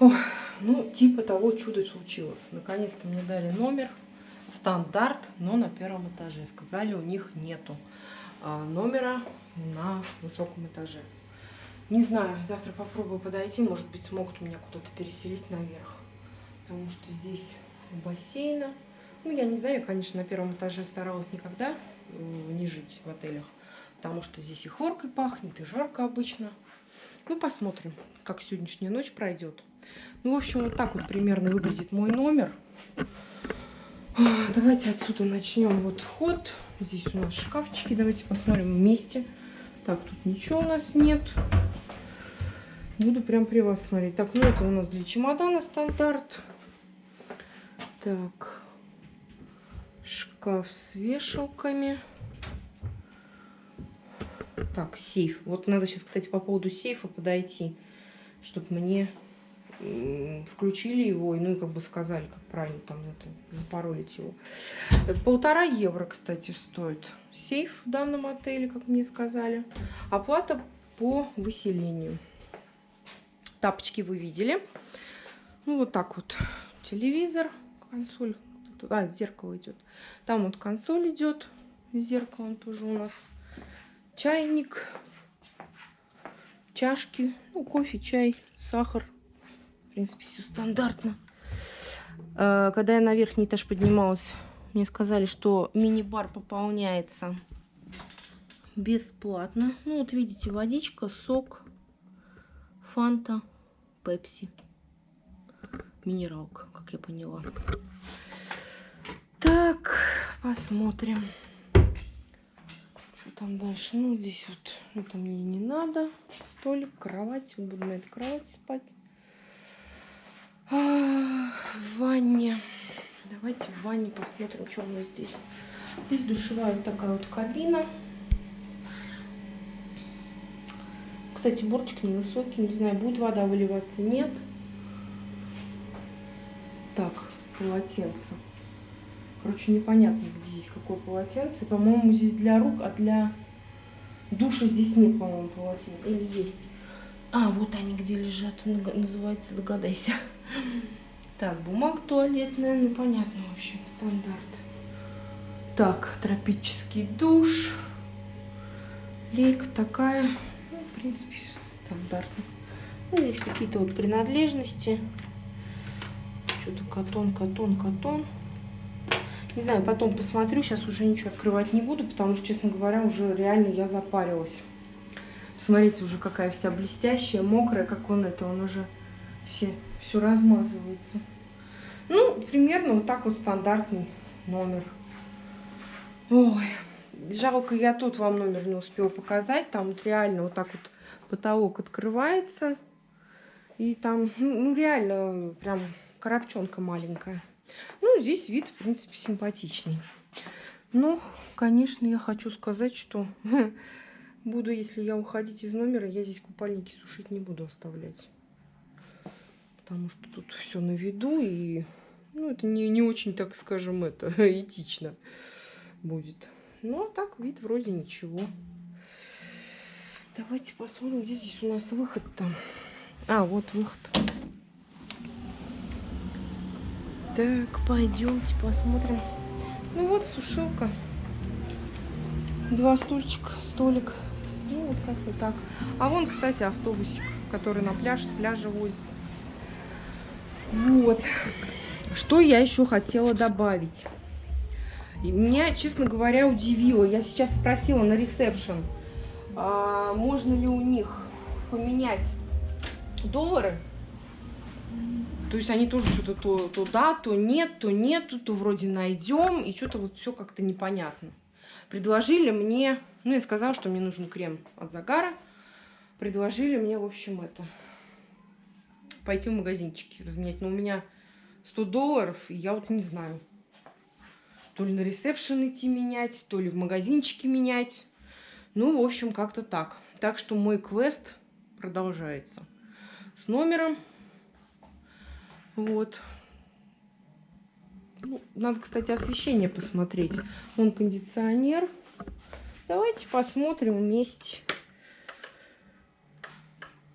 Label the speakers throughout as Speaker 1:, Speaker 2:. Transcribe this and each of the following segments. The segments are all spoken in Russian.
Speaker 1: Ой, ну, типа того чудо случилось. Наконец-то мне дали номер. Стандарт, но на первом этаже. Сказали, у них нету а, номера на высоком этаже. Не знаю, завтра попробую подойти. Может быть, смогут меня куда-то переселить наверх. Потому что здесь бассейна. Ну, я не знаю, конечно, на первом этаже старалась никогда не жить в отелях. Потому что здесь и хлоркой пахнет, и жарко обычно. Ну, посмотрим, как сегодняшняя ночь пройдет. Ну, в общем, вот так вот примерно выглядит мой номер. Давайте отсюда начнем. Вот вход. Здесь у нас шкафчики. Давайте посмотрим вместе. Так, тут ничего у нас нет. Буду прям при вас смотреть. Так, ну это у нас для чемодана стандарт. Так. Шкаф с вешалками. Так, сейф. Вот надо сейчас, кстати, по поводу сейфа подойти, чтобы мне включили его, ну и как бы сказали, как правильно там это, запаролить его. Полтора евро, кстати, стоит сейф в данном отеле, как мне сказали. Оплата по выселению. Тапочки вы видели. Ну, вот так вот. Телевизор, консоль. А, зеркало идет. Там вот консоль идет. С зеркалом тоже у нас. Чайник. Чашки. Ну, кофе, чай, сахар в принципе, все стандартно. Э, когда я на верхний этаж поднималась, мне сказали, что мини-бар пополняется бесплатно. Ну, вот видите, водичка, сок, фанта, пепси. Минералка, как я поняла. Так, посмотрим. Что там дальше? Ну, здесь вот, это мне не надо. Столик, кровать. Буду на этой кровати спать. В ванне. Давайте в ванне посмотрим, что у нас здесь. Здесь душевая вот такая вот кабина. Кстати, бортик невысокий. Не знаю, будет вода выливаться, нет. Так, полотенце. Короче, непонятно, где здесь какое полотенце. По-моему, здесь для рук, а для душа здесь нет, по-моему, полотенца. Или есть. А, вот они где лежат. Называется, догадайся. Так, бумага туалетная, ну понятно, в общем, стандарт. Так, тропический душ. Лейка такая, ну, в принципе, стандартно. Ну, здесь какие-то вот принадлежности. Что-то катон, катон, катон. Не знаю, потом посмотрю. Сейчас уже ничего открывать не буду, потому что, честно говоря, уже реально я запарилась. Смотрите, уже какая вся блестящая, мокрая, как он это, он уже все, все размазывается. Ну, примерно вот так вот стандартный номер. Ой, жалко, я тут вам номер не успела показать. Там вот реально вот так вот потолок открывается. И там, ну, ну реально, прям коробчонка маленькая. Ну, здесь вид, в принципе, симпатичный. Но, конечно, я хочу сказать, что буду, если я уходить из номера, я здесь купальники сушить не буду оставлять потому что тут все на виду, и ну, это не, не очень, так скажем, это этично будет. Ну, а так вид вроде ничего. Давайте посмотрим, где здесь у нас выход-то. А, вот выход. Так, пойдемте посмотрим. Ну вот сушилка. Два стульчика, столик. Ну вот как-то так. А вон, кстати, автобусик, который на пляж, с пляжа возит. Вот. Что я еще хотела добавить? И меня, честно говоря, удивило. Я сейчас спросила на ресепшн, а можно ли у них поменять доллары. То есть они тоже что-то то, то да, то нет, то нет, то вроде найдем. И что-то вот все как-то непонятно. Предложили мне, ну я сказала, что мне нужен крем от загара. Предложили мне, в общем, это пойти в магазинчики разменять. Но у меня 100 долларов, и я вот не знаю. То ли на ресепшн идти менять, то ли в магазинчике менять. Ну, в общем, как-то так. Так что мой квест продолжается. С номером. Вот. Ну, надо, кстати, освещение посмотреть. Он кондиционер. Давайте посмотрим вместе.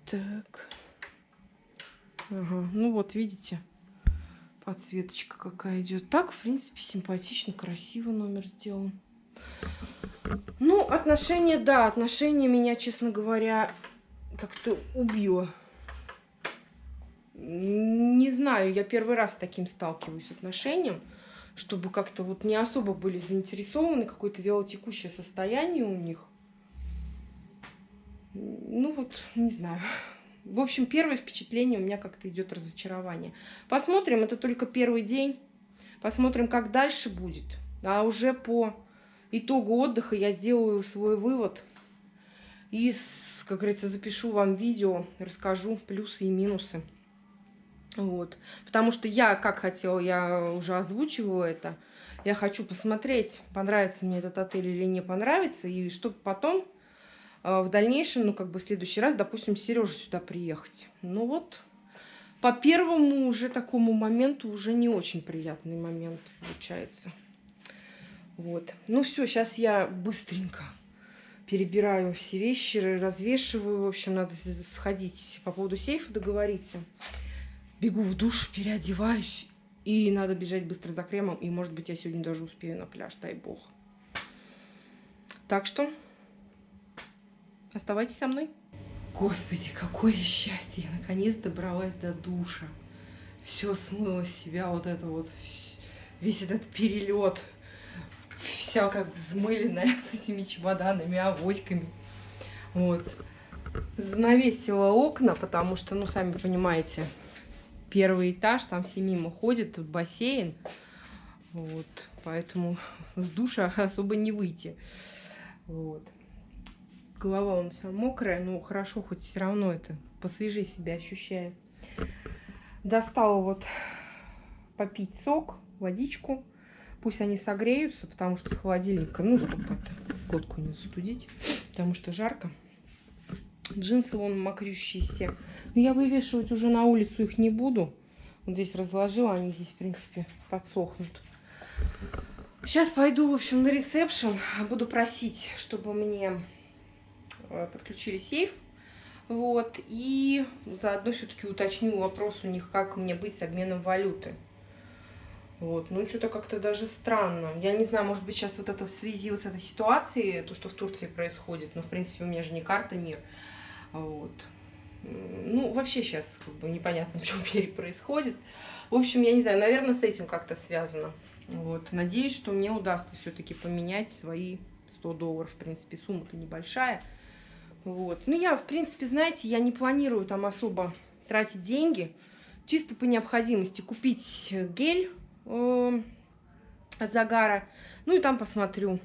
Speaker 1: Так. Ага, ну вот, видите, подсветочка какая идет. Так, в принципе, симпатично, красиво номер сделан. Ну, отношения, да, отношения меня, честно говоря, как-то убило. Не знаю, я первый раз с таким сталкиваюсь отношением, чтобы как-то вот не особо были заинтересованы, какое-то вялотекущее состояние у них. Ну вот, не знаю. В общем, первое впечатление у меня как-то идет разочарование. Посмотрим, это только первый день. Посмотрим, как дальше будет. А уже по итогу отдыха я сделаю свой вывод. И, как говорится, запишу вам видео, расскажу плюсы и минусы. Вот. Потому что я, как хотела, я уже озвучиваю это. Я хочу посмотреть, понравится мне этот отель или не понравится. И чтобы потом в дальнейшем, ну, как бы в следующий раз, допустим, Сережа сюда приехать. Ну вот, по первому уже такому моменту уже не очень приятный момент получается. Вот. Ну все, сейчас я быстренько перебираю все вещи, развешиваю. В общем, надо сходить по поводу сейфа договориться. Бегу в душ, переодеваюсь. И надо бежать быстро за кремом. И, может быть, я сегодня даже успею на пляж, дай бог. Так что Оставайтесь со мной. Господи, какое счастье! Я наконец добралась до душа. Все смыло с себя, вот это вот, весь этот перелет. Вся как взмыленная с этими чемоданами, авоськами. Вот. Занавесила окна, потому что, ну, сами понимаете, первый этаж, там все мимо ходят, тут бассейн. Вот, поэтому с душа особо не выйти. Вот голова он вся мокрая, но хорошо, хоть все равно это посвежее себя ощущаю. Достала вот попить сок, водичку. Пусть они согреются, потому что с холодильника, ну, чтобы это, котку не застудить, потому что жарко. Джинсы вон мокрющие все. Но я вывешивать уже на улицу их не буду. Вот здесь разложила, они здесь, в принципе, подсохнут. Сейчас пойду, в общем, на ресепшн. Буду просить, чтобы мне подключили сейф. Вот, и заодно все-таки уточню вопрос у них, как мне быть с обменом валюты. Вот, ну что-то как-то даже странно. Я не знаю, может быть, сейчас вот это в связи вот с этой ситуацией, то, что в Турции происходит, но, в принципе, у меня же не карта мир. Вот. Ну, вообще сейчас как бы непонятно, в мире происходит. В общем, я не знаю, наверное, с этим как-то связано. Вот. Надеюсь, что мне удастся все-таки поменять свои 100 долларов. В принципе, сумма-то небольшая. Вот. Ну, я, в принципе, знаете, я не планирую там особо тратить деньги. Чисто по необходимости купить гель э, от загара. Ну, и там посмотрю.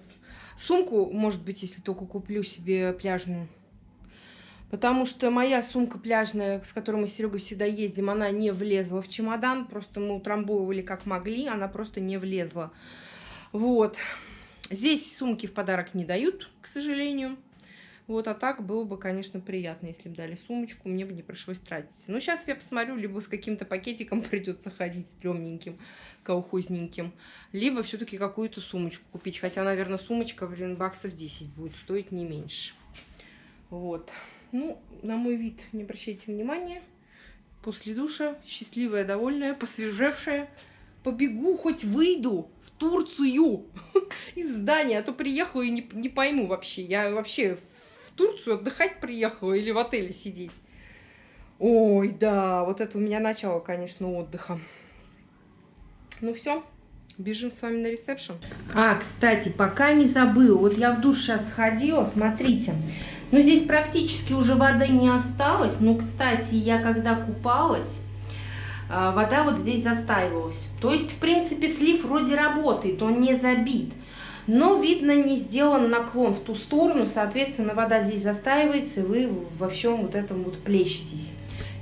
Speaker 1: Сумку, может быть, если только куплю себе пляжную. Потому что моя сумка пляжная, с которой мы с Серегой всегда ездим, она не влезла в чемодан. Просто мы утрамбовывали как могли, она просто не влезла. Вот. Здесь сумки в подарок не дают, к сожалению. Вот, а так было бы, конечно, приятно, если бы дали сумочку, мне бы не пришлось тратиться. Но сейчас я посмотрю, либо с каким-то пакетиком придется ходить стрёмненьким, колхозненьким, либо все-таки какую-то сумочку купить. Хотя, наверное, сумочка, блин, баксов 10 будет стоить не меньше. Вот. Ну, на мой вид не обращайте внимания. После душа, счастливая, довольная, посвежевшая. Побегу, хоть выйду в Турцию из здания, а то приехала и не, не пойму вообще. Я вообще в Турцию отдыхать приехала или в отеле сидеть. Ой, да, вот это у меня начало, конечно, отдыха. Ну все, бежим с вами на ресепшн. А, кстати, пока не забыла, вот я в душ сейчас сходила, смотрите. Ну, здесь практически уже воды не осталось. Ну, кстати, я когда купалась, а, вода вот здесь застаивалась. То есть, в принципе, слив вроде работает, он не забит но, видно, не сделан наклон в ту сторону, соответственно, вода здесь застаивается, и вы во всем вот этом вот плещетесь.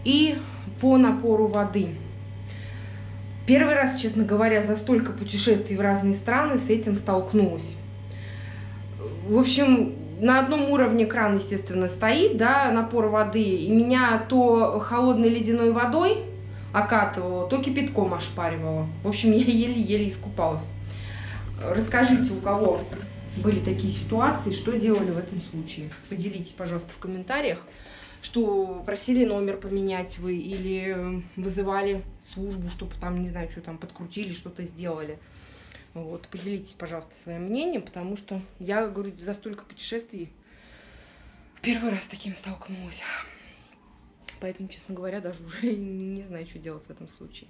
Speaker 1: И по напору воды. Первый раз, честно говоря, за столько путешествий в разные страны с этим столкнулась. В общем, на одном уровне кран, естественно, стоит, да, напор воды, и меня то холодной ледяной водой окатывало, то кипятком ошпаривало. В общем, я еле-еле искупалась. Расскажите, у кого были такие ситуации, что делали в этом случае. Поделитесь, пожалуйста, в комментариях. что просили номер поменять вы или вызывали службу, чтобы там, не знаю, что там подкрутили, что-то сделали. Вот, поделитесь, пожалуйста, своим мнением, потому что я, говорю, за столько путешествий первый раз с таким столкнулась. Поэтому, честно говоря, даже уже не знаю, что делать в этом случае.